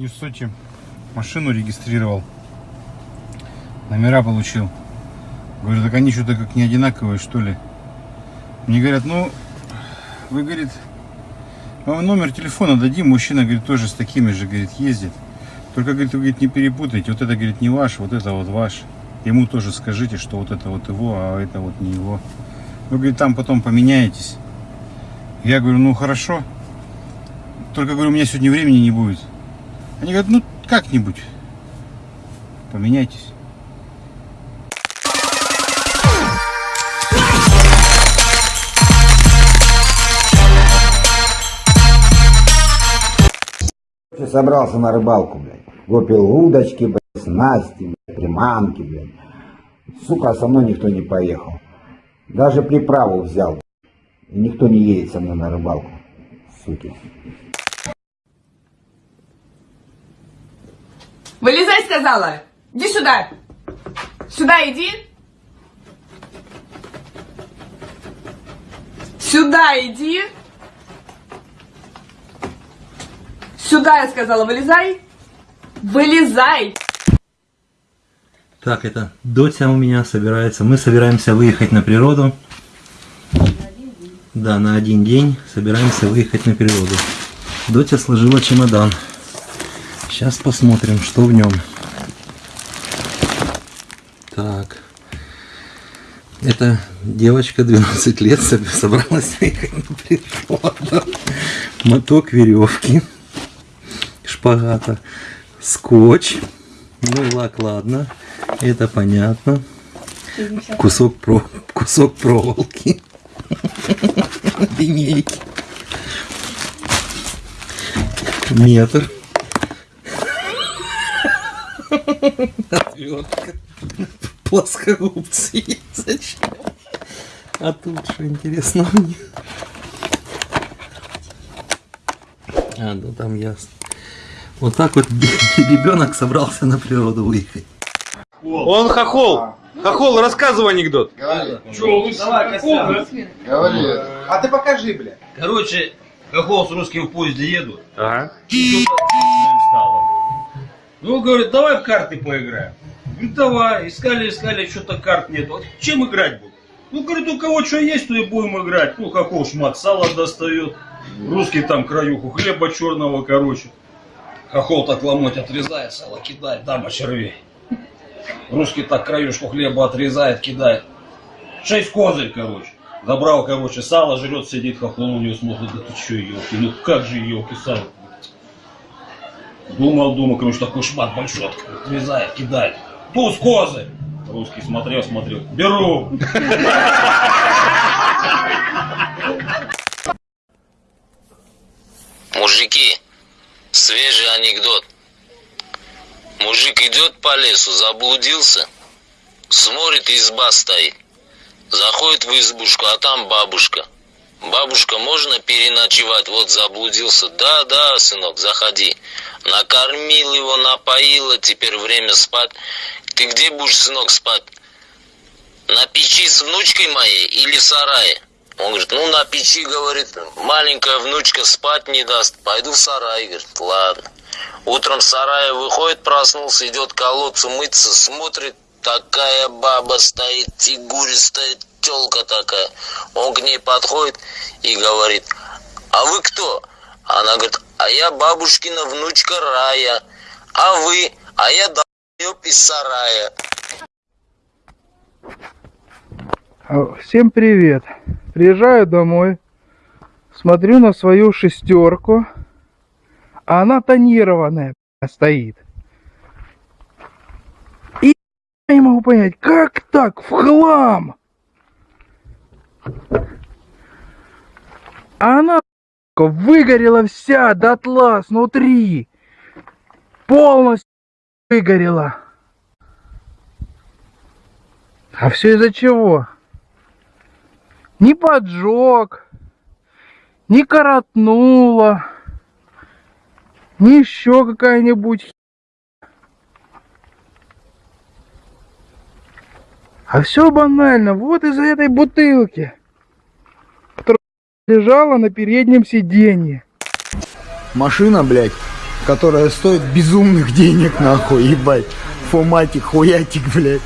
Не в сути. Машину регистрировал. Номера получил. Говорю, так они что-то как не одинаковые, что ли. Мне говорят, ну, вы, говорит, вам номер телефона дадим. Мужчина, говорит, тоже с такими же, говорит, ездит. Только, говорит, вы, говорит, не перепутайте. Вот это, говорит, не ваш, вот это вот ваш. Ему тоже скажите, что вот это вот его, а это вот не его. Вы, говорит, там потом поменяетесь. Я говорю, ну, хорошо. Только, говорю, у меня сегодня времени не будет. Они говорят, ну, как-нибудь. Поменяйтесь. Собрался на рыбалку, блядь. Купил удочки, блядь, снасти, блядь, приманки, блядь. Сука, со мной никто не поехал. Даже приправу взял. И никто не едет со мной на рыбалку. Суки. Вылезай, сказала! Иди сюда! Сюда иди! Сюда иди! Сюда, я сказала, вылезай! Вылезай! Так, это Дотя у меня собирается. Мы собираемся выехать на природу. Да, на один день собираемся выехать на природу. Дотя сложила чемодан. Сейчас посмотрим, что в нем. Так. Это девочка 12 лет соб- собралась выехать на природу. Моток веревки. Шпагата. Скотч. Ну, лак, ладно. Это понятно. Кусок, про... Кусок проволоки. Линейки. Метр. Отвертка. Плоскогубцы. Зачем? А тут что интересно мне? А, ну там ясно. Вот так вот ребенок собрался на природу выехать. Он хохол. Хохол, рассказывай анекдот. А ты покажи, бля. Короче, Хохол с русским в поезде едут. Ага. Ну, говорит, давай в карты поиграем. Говорит, давай. Искали, искали, что-то карт нету. А Чем играть будем? Ну, говорит, у кого что есть, то и будем играть. Ну, Хохол шмат сала достает. Русский там краюху хлеба черного, короче. Хохол так ломоть отрезает, сало кидает, дама червей. Русский так краюшку хлеба отрезает, кидает. Шесть козырь, короче. Забрал, короче, сало, жрет, сидит, хохол у него смотрит, да ты че, елки, ну как же елки сало? Думал, думал, короче, такой шмат большой, отрезает, кидает. Туз козырь. Русский смотрел, смотрел. Беру. Мужики, свежий анекдот. Мужик идет по лесу, заблудился. Смотрит, изба стоит. Заходит в избушку, а там бабушка. Бабушка, можно переночевать? Вот заблудился. Да, да, сынок, заходи. Накормил его, напоила, теперь время спать. Ты где будешь, сынок, спать? На печи с внучкой моей или в сарае? Он говорит, ну на печи, говорит, маленькая внучка спать не даст. Пойду в сарай, говорит, ладно. Утром в сарае выходит, проснулся, идет к колодцу мыться, смотрит, такая баба стоит, фигуристая телка такая. Он к ней подходит и говорит, а вы кто? Она говорит, а я бабушкина внучка Рая. А вы? А я долбёб из сарая. А, Всем привет. Приезжаю домой, смотрю на свою шестерку, а она тонированная стоит. Не могу понять, как так, в хлам? Она выгорела вся дотла снутри. Полностью выгорела. А все из-за чего? Не поджег, не коротнуло, не еще какая-нибудь А все банально, вот из-за этой бутылки, которая лежала на переднем сиденье. Машина, блядь, которая стоит безумных денег, нахуй, ебать. Фоматик, хуятик, блядь.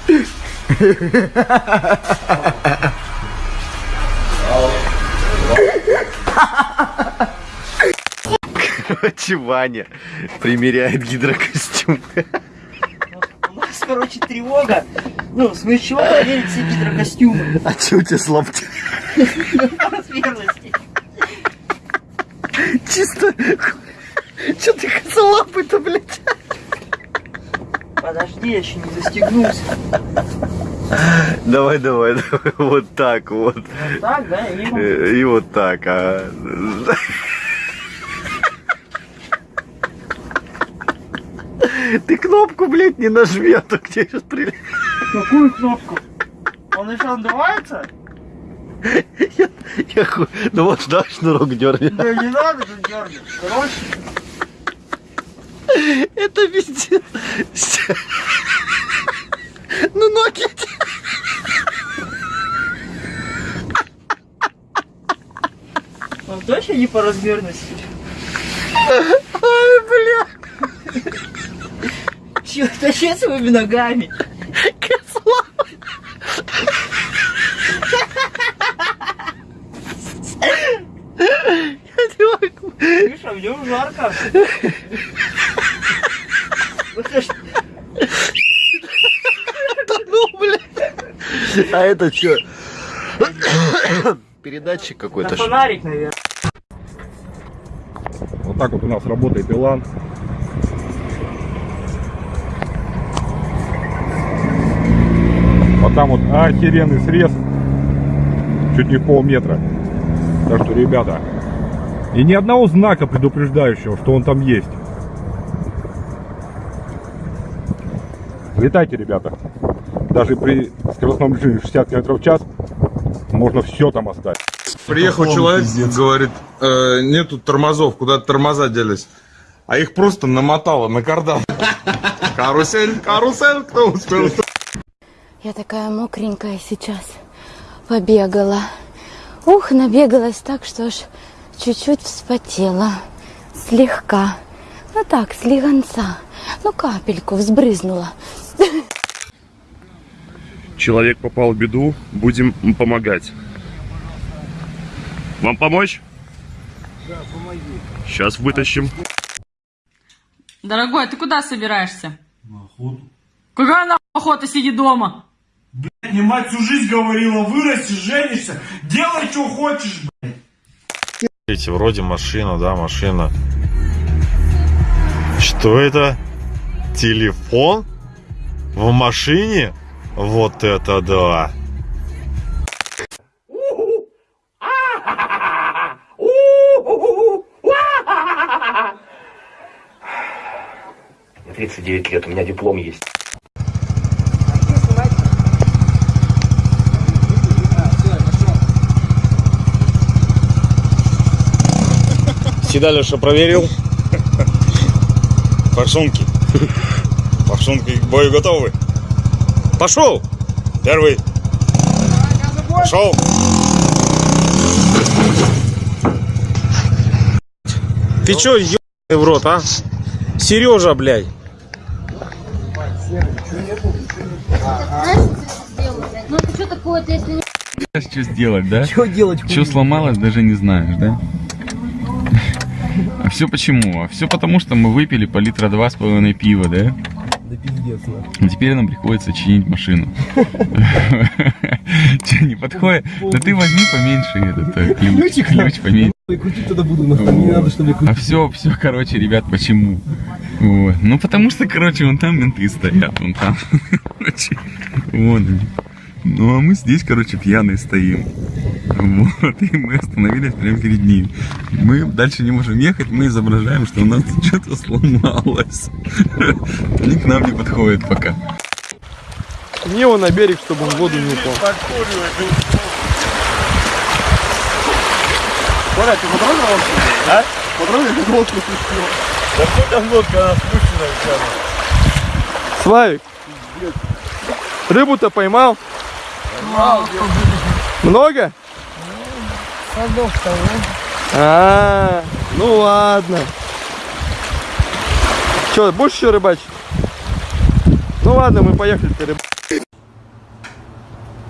Короче, Ваня примеряет гидрокостюм. У нас, короче, тревога. Ну, с чего проверить все гидрокостюмы? А че у тебя с лапти? Чисто... Че ты косолапый-то, блядь? Подожди, я еще не застегнулся. Давай, давай, давай. Вот так вот. Вот так, да? И Э, И вот так, а. Ты кнопку, блядь, не нажми, а то где сейчас прилетит. Какую кнопку? Он еще надувается? Я, я ху- Ну вот, да, шнурок дерни. Да не надо же дергать. Короче, Это пиздец. Ну ноги. он точно не по размерности? Ой, бля. Чего тащи своими ногами? Мне уже жарко. Ж Ну, блядь. А это что? Передатчик какой-то. фонарик, наверное. Вот так вот у нас работает Илан. Вот там вот охеренный срез. Чуть не полметра. Так что, ребята, и ни одного знака предупреждающего, что он там есть. Летайте, ребята. Даже при скоростном режиме 60 км в час можно все там оставить. Приехал человек, говорит, «Э, нету тормозов, куда тормоза делись. А их просто намотало на кардан. Карусель, карусель, кто успел? Я такая мокренькая сейчас. Побегала. Ух, набегалась так, что аж чуть-чуть вспотела. Слегка. Ну так, слегонца. Ну капельку взбрызнула. Человек попал в беду, будем помогать. Вам помочь? Да, помоги. Сейчас вытащим. Дорогой, ты куда собираешься? На охоту. Какая на охота, сиди дома? Мне мать всю жизнь говорила, вырастешь, женишься, делай, что хочешь, Видите, вроде машина, да, машина. Что это? Телефон? В машине? Вот это да! Мне 39 лет, у меня диплом есть. Седалиша проверил. Форсунки. Форсунки к бою готовы. Пошел! Первый. Пошел! Ты чё, ебаный в рот, а? Сережа, блядь. Ну что такое-то, если Что сделать, да? Что делать? Что сломалось, даже не знаешь, да? А все почему? А все потому, что мы выпили по литра два с половиной пива, да? Да пиздец, И теперь нам приходится чинить машину. Че, не подходит? Да ты возьми поменьше этот э, ключ, ключ поменьше. Крутить тогда буду, не надо, чтобы я А все, все, короче, ребят, почему? Вот. Ну, потому что, короче, вон там менты стоят, вон там. Вон они. Ну, а мы здесь, короче, пьяные стоим. Вот, и мы остановились прямо перед ним. Мы дальше не можем ехать, мы изображаем, что у нас что-то сломалось. Они к нам не подходят пока. Не его на берег, чтобы он в воду не упал. Коля, ты лодку? А? Потрогал лодку Да что там лодка, она спущена вся. Славик, рыбу-то поймал? Много? Садов того. А, ну ладно. Че, будешь еще рыбачить? Ну ладно, мы поехали рыбачить.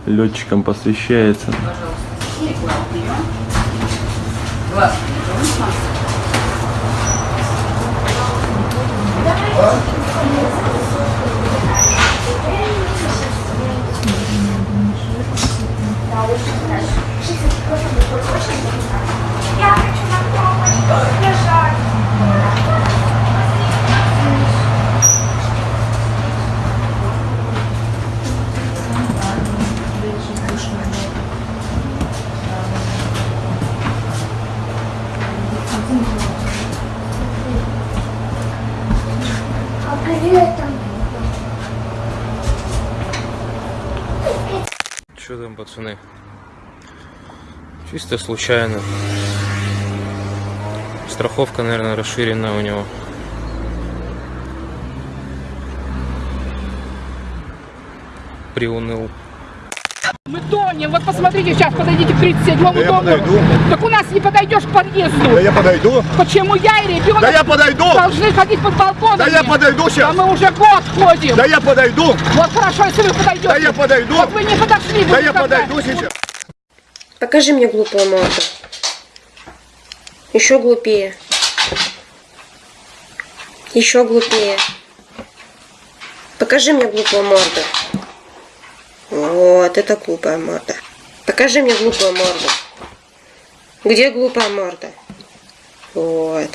Летчикам посвящается. Я Что там, пацаны? Чисто случайно. Страховка, наверное, расширена у него. Приуныл. Мы тонем, вот посмотрите, сейчас подойдите к 37-му Да я дому. подойду. Так у нас не подойдешь к подъезду. Да я подойду. Почему я и ребенок Да я подойду. должны ходить под балконом? Да я подойду сейчас. Да мы уже год ходим. Да я подойду. Вот хорошо, если вы подойдете. Да я подойду. Вот вы не подошли. вы Да я подойду сейчас. Покажи мне глупую морду. Еще глупее. Еще глупее. Покажи мне глупую морду. Это глупая морда. Покажи мне глупую морду. Где глупая морда? Вот.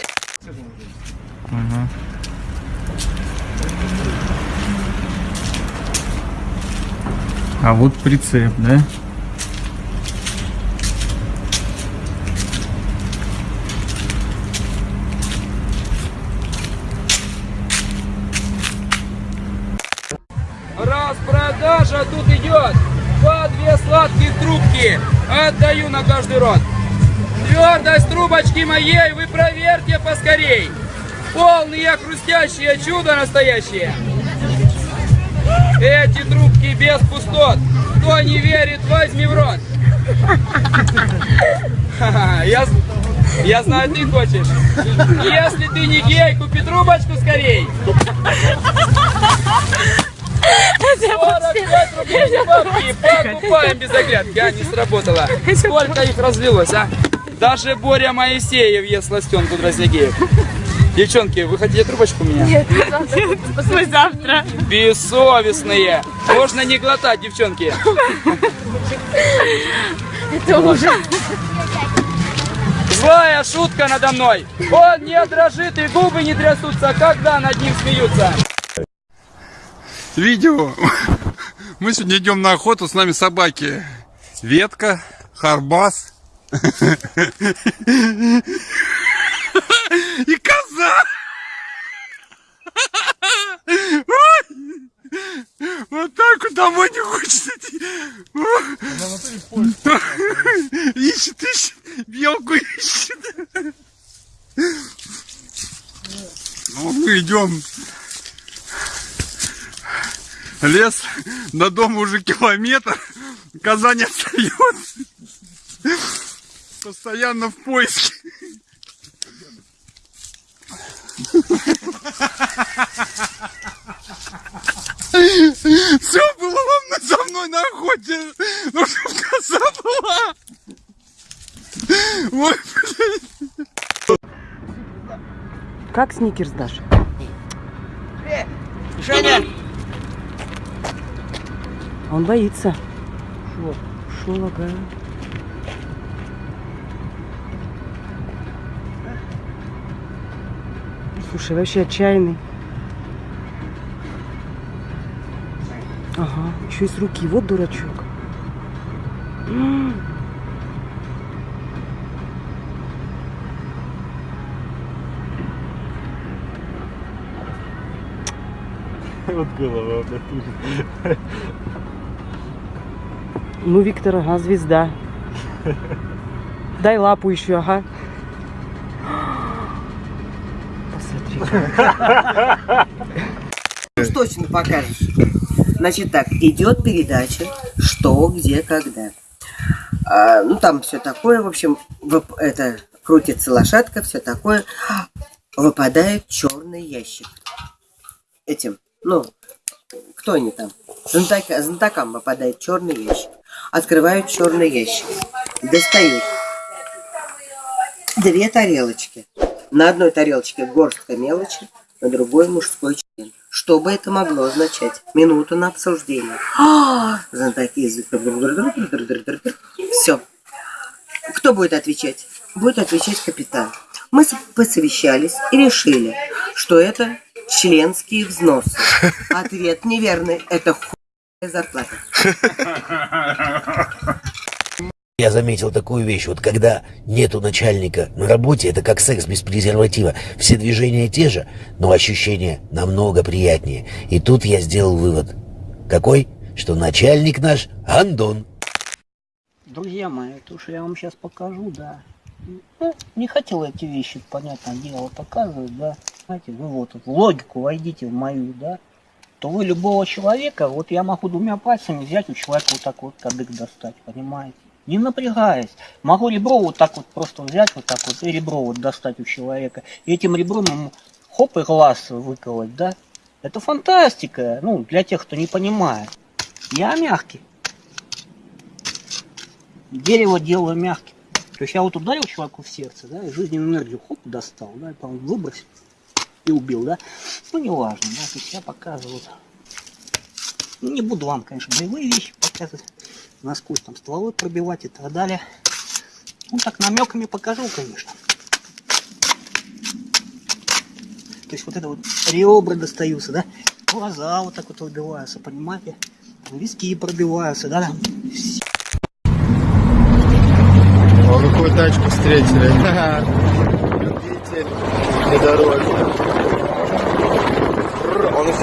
А вот прицеп, да? Отдаю на каждый рот. Твердость трубочки моей вы проверьте поскорей. Полные хрустящие чудо настоящее. Эти трубки без пустот. Кто не верит, возьми в рот. Я, я знаю, ты хочешь. Если ты не гей, купи трубочку скорей. 45 рублей за бабки, покупаем без оглядки. А, не сработало. Сколько их разлилось, а? Даже Боря Моисеев ест сластенку Дроздягеев. Девчонки, вы хотите трубочку у меня? Нет, не завтра. Завтра. Бессовестные. Можно не глотать, девчонки. Это ужас. Злая шутка надо мной. Он не дрожит и губы не трясутся, когда над ним смеются. Видео. Мы сегодня идем на охоту, с нами собаки. Ветка, Харбас и коза. Вот так вот домой не хочется идти. Ищет, ищет, белку ищет. Ну, мы идем. Лес до дома уже километр. Коза не остается. Постоянно в поиске. Все было ровно со мной на охоте. Ну, чтобы коза была. Ой, блин. Как сникерс дашь? Женя! Он боится. Шо лагает? Слушай, вообще отчаянный. Ага, еще и с руки. Вот дурачок. Вот голова, блядь. Ну, Виктор, ага, звезда. Дай лапу еще, ага. Уж точно покажешь. Значит так, идет передача «Что, где, когда». А, ну, там все такое, в общем, вып- это крутится лошадка, все такое. Выпадает черный ящик. этим, ну, кто они там? Знатока, знатокам попадает черный ящик. Открывают черный ящик. Достают две тарелочки. На одной тарелочке горстка мелочи, на другой мужской член. Что бы это могло означать? Минуту на обсуждение. Знатоки Все. Кто будет отвечать? Будет отвечать капитан. Мы посовещались и решили, что это членские взносы. Ответ неверный. Это зарплата. Я заметил такую вещь, вот когда нету начальника на работе, это как секс без презерватива. Все движения те же, но ощущения намного приятнее. И тут я сделал вывод. Какой? Что начальник наш Андон. Друзья мои, то, что я вам сейчас покажу, да. Ну, не хотел эти вещи, понятное дело, показывать, да. Знаете, вы вот логику войдите в мою, да. То вы любого человека, вот я могу двумя пальцами взять у человека вот так вот кадык достать, понимаете? Не напрягаясь. Могу ребро вот так вот просто взять, вот так вот, и ребро вот достать у человека. И этим ребром ему хоп и глаз выколоть, да. Это фантастика, ну, для тех, кто не понимает. Я мягкий. Дерево делаю мягким. То есть я вот ударил человеку в сердце, да, и жизненную энергию хоп достал, да, и потом выбросил и убил, да. Ну, не важно, да, я показываю. Ну, не буду вам, конечно, боевые вещи показывать, насквозь там стволы пробивать и так далее. Ну, так намеками покажу, конечно. То есть вот это вот ребра достаются, да, глаза вот так вот выбиваются, понимаете, виски пробиваются, да, О, какую тачку встретили. Любитель внедорожник. Бррр,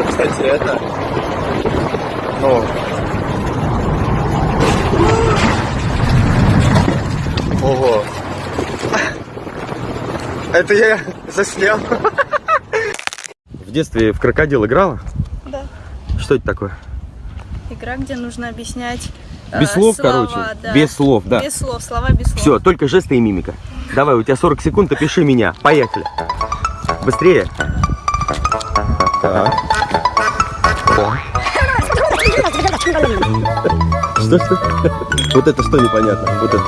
Еще, кстати, это... Ну... Ого. Это я заснял. В детстве в крокодил играла? Да. Что это такое? Игра, где нужно объяснять э, Без слов, слова, короче. да. Без слов, да. Без слов, слова без слов. Все, только жесты и мимика. Давай, у тебя 40 секунд, опиши меня. Поехали. Быстрее. Так. Что, что? Вот это что непонятно? Вот это.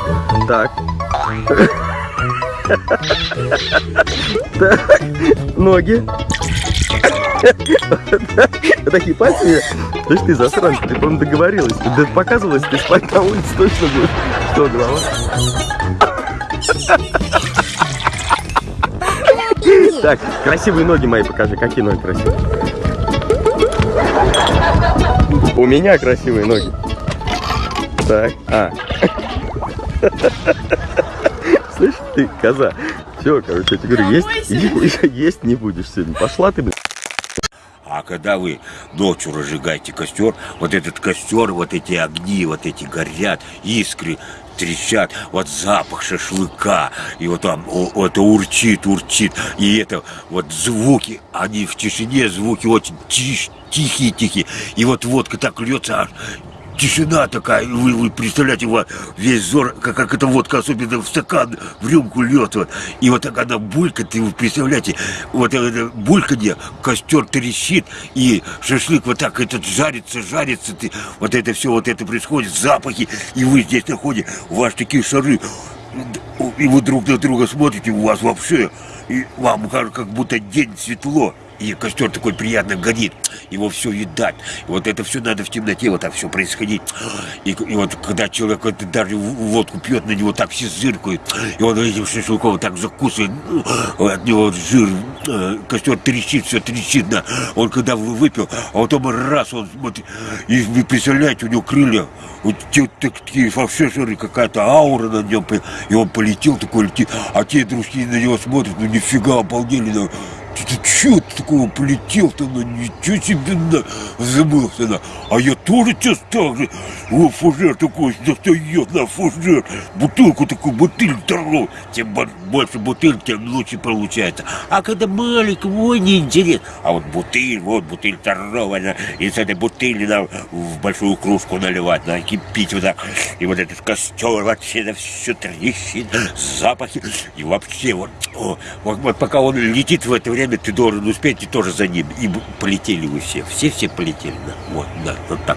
Так. Так. Ноги. Такие пальцы. Слышь, ты засранка, ты, по-моему, договорилась. Да показывалась, ты спать на улице точно будешь. Что, голова? Так, красивые ноги мои покажи. Какие ноги красивые? У меня красивые ноги. Так, а. Слышь, ты, коза. Все, короче, я тебе говорю, есть, есть, есть не будешь сегодня. Пошла ты, блин. А когда вы ночью разжигаете костер, вот этот костер, вот эти огни, вот эти горят, искры трещат, вот запах шашлыка, и вот там это урчит, урчит, и это вот звуки, они в тишине, звуки очень тихие-тихие, и вот водка так льется, аж тишина такая, вы, вы представляете, вот весь зор, как, как эта водка, особенно в стакан, в рюмку льет, вот, и вот так она булькает, и вы представляете, вот это бульканье, костер трещит, и шашлык вот так этот жарится, жарится, ты, вот это все, вот это происходит, запахи, и вы здесь находите, у вас такие шары, и вы друг на друга смотрите, у вас вообще, и вам как будто день светло, и костер такой приятно горит, его все видать. И вот это все надо в темноте, вот так все происходить. И, и вот когда человек вот, даже водку пьет, на него так все зыркают, и он этим шашлыком так закусывает, ну, от него вот жир, э, костер трещит, все трещит, да. Он когда вы- выпил, а потом раз он смотрит, и вы представляете, у него крылья, вот те, так- такие жиры, какая-то аура на нем, и он полетел такой летит, а те дружки на него смотрят, ну нифига, обалдели, ты, ты чё ты такого полетел-то, ну ничего себе, на, забылся, на. А я тоже сейчас так же. О, фужер такой достает на фужер. Бутылку такую, бутыль. Чем бо- больше бутыль, тем лучше получается. А когда маленький, ой, не интересно. А вот бутыль, вот бутыль здоровая. И с этой бутыли надо в большую кружку наливать, надо кипить вот так. И вот этот костер вообще на все трещит, запахи. И вообще вот, о, вот, вот пока он летит в это время, ты должен успеть и тоже за ним. И полетели вы все. Все-все полетели. Да. Вот, да, вот так.